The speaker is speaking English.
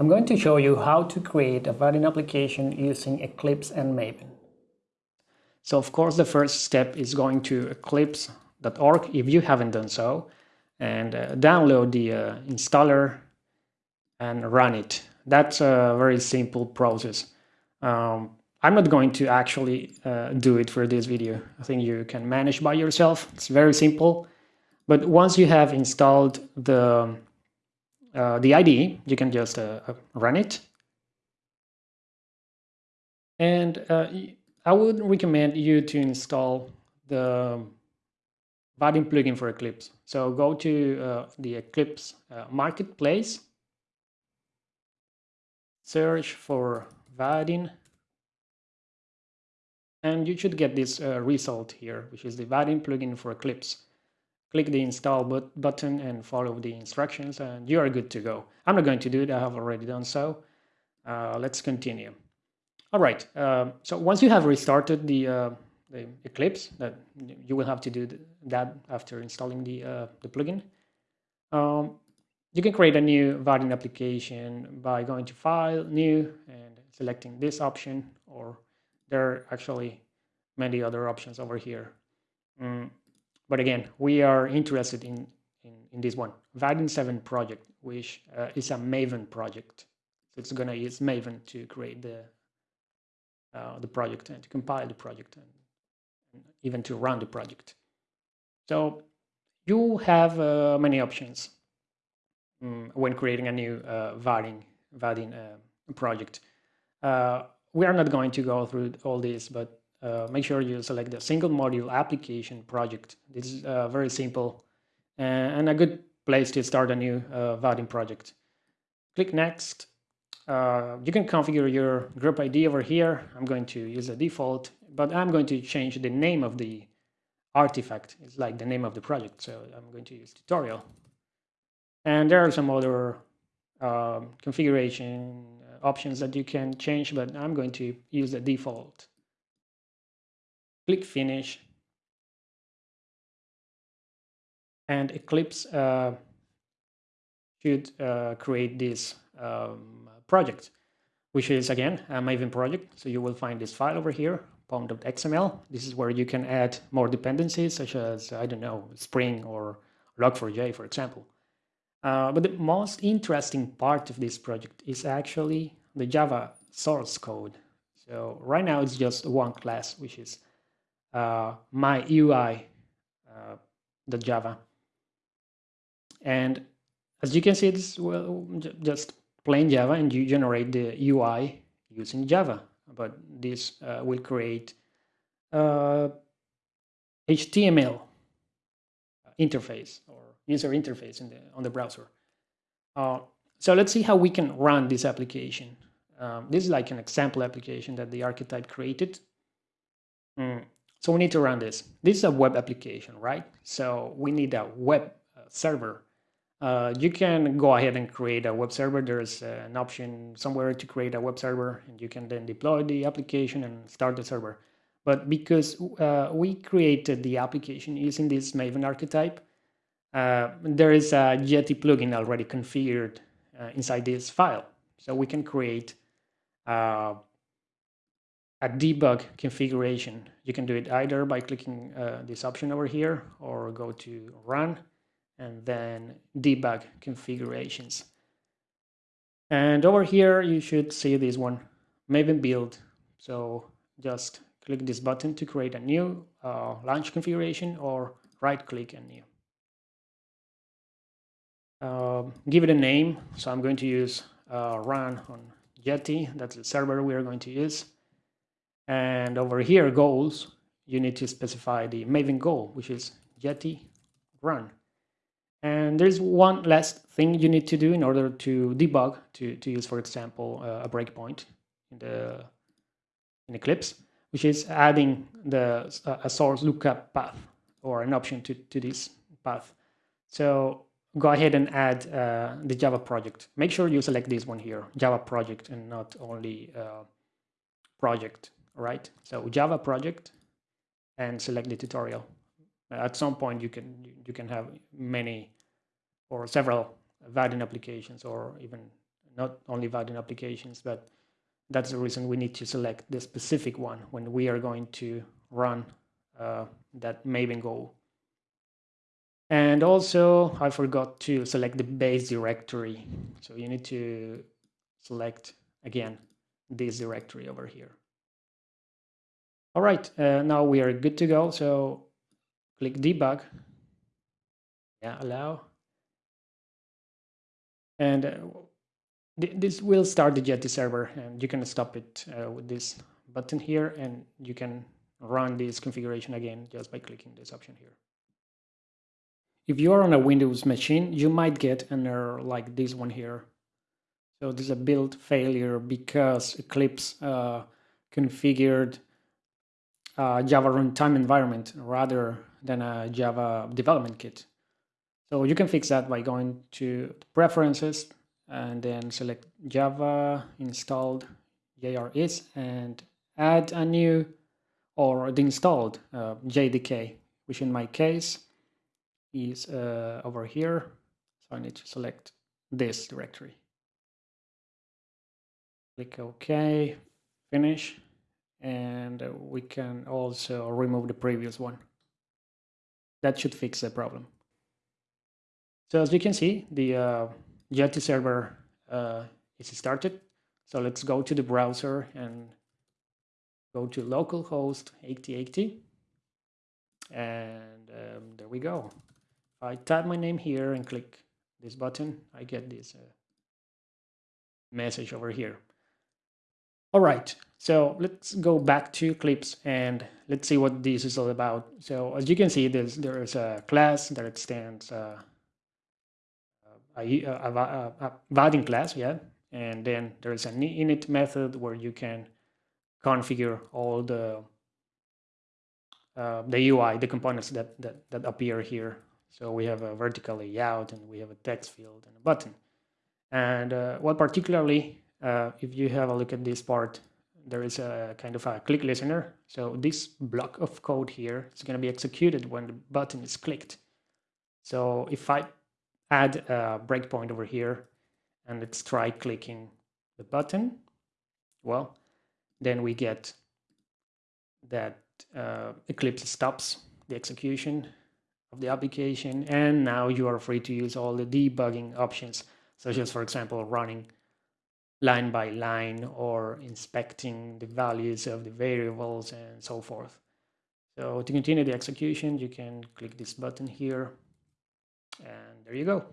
I'm going to show you how to create a Vaadin application using Eclipse and Maven. So of course the first step is going to eclipse.org if you haven't done so and uh, download the uh, installer and run it. That's a very simple process. Um, I'm not going to actually uh, do it for this video. I think you can manage by yourself. It's very simple. But once you have installed the, uh, the IDE, you can just uh, uh, run it. And uh, I would recommend you to install the Vaadin plugin for Eclipse. So go to uh, the Eclipse marketplace, search for Vaadin and you should get this uh, result here, which is the Vaadin plugin for Eclipse. Click the install but button and follow the instructions and you are good to go. I'm not going to do it, I have already done so. Uh, let's continue. All right, uh, so once you have restarted the, uh, the Eclipse, that you will have to do that after installing the, uh, the plugin. Um, you can create a new Vaadin application by going to File, New, and selecting this option or there are actually many other options over here. Mm, but again, we are interested in, in, in this one, Vaadin 7 project, which uh, is a Maven project. So it's going to use Maven to create the, uh, the project and to compile the project and, and, even to run the project. So you have uh, many options um, when creating a new uh, Vaadin, Vaadin uh, project. Uh, we are not going to go through all this, but uh, make sure you select the single module application project. This is uh, very simple and a good place to start a new uh, Vaadin project. Click next. Uh, you can configure your group ID over here. I'm going to use the default, but I'm going to change the name of the artifact. It's like the name of the project, so I'm going to use tutorial. And there are some other um, configuration options that you can change, but I'm going to use the default. Click Finish. And Eclipse uh, should uh, create this um, project, which is, again, a Maven project. So you will find this file over here, pom.xml. This is where you can add more dependencies, such as, I don't know, Spring or Log4j, for example. Uh, but the most interesting part of this project is actually the Java source code. So right now it's just one class, which is uh, my UI uh, the Java. And as you can see, it's well, just plain Java and you generate the UI using Java. But this uh, will create HTML uh, interface or user interface in the, on the browser. Uh, so let's see how we can run this application. Um, this is like an example application that the archetype created. Mm. So we need to run this. This is a web application, right? So we need a web uh, server. Uh, you can go ahead and create a web server. There's uh, an option somewhere to create a web server and you can then deploy the application and start the server. But because uh, we created the application using this Maven archetype, uh, there is a Jetty plugin already configured uh, inside this file. So we can create a debug configuration. You can do it either by clicking uh, this option over here or go to run and then debug configurations. And over here, you should see this one, Maven build. So just click this button to create a new uh, launch configuration or right click and new. Uh, give it a name. So I'm going to use uh, run on Jetty. That's the server we are going to use. And over here, goals, you need to specify the Maven goal, which is Jetty run. And there's one last thing you need to do in order to debug, to, to use, for example, uh, a breakpoint in the in Eclipse, which is adding the a source lookup path or an option to, to this path. So go ahead and add uh, the Java project. Make sure you select this one here, Java project, and not only uh, project, right? So Java project and select the tutorial. At some point, you can you can have many or several Vaadin applications or even not only Vaadin applications, but that's the reason we need to select the specific one when we are going to run uh, that Maven goal. And also, I forgot to select the base directory. So you need to select, again, this directory over here. All right, uh, now we are good to go. So click debug. Yeah, allow. And uh, th this will start the Jetty server and you can stop it uh, with this button here and you can run this configuration again just by clicking this option here. If you are on a Windows machine, you might get an error like this one here. So this is a build failure because Eclipse uh, configured a Java runtime environment rather than a Java development kit. So you can fix that by going to preferences and then select Java installed JREs and add a new or the installed uh, JDK, which in my case is uh, over here. So I need to select this directory. Click OK, finish, and we can also remove the previous one. That should fix the problem. So as you can see, the uh, Jetty server uh, is started. So let's go to the browser and go to localhost 8080. And um, there we go. I type my name here and click this button, I get this uh, message over here. All right, so let's go back to Eclipse and let's see what this is all about. So as you can see, there's, there is a class that extends uh, a, a, a, a class, yeah, and then there's an init method where you can configure all the uh, the UI, the components that, that, that appear here so we have a vertical layout and we have a text field and a button. And uh, well, particularly uh, if you have a look at this part, there is a kind of a click listener. So this block of code here is going to be executed when the button is clicked. So if I add a breakpoint over here and let's try clicking the button, well, then we get that uh, Eclipse stops the execution of the application and now you are free to use all the debugging options such as for example running line by line or inspecting the values of the variables and so forth. So to continue the execution you can click this button here and there you go.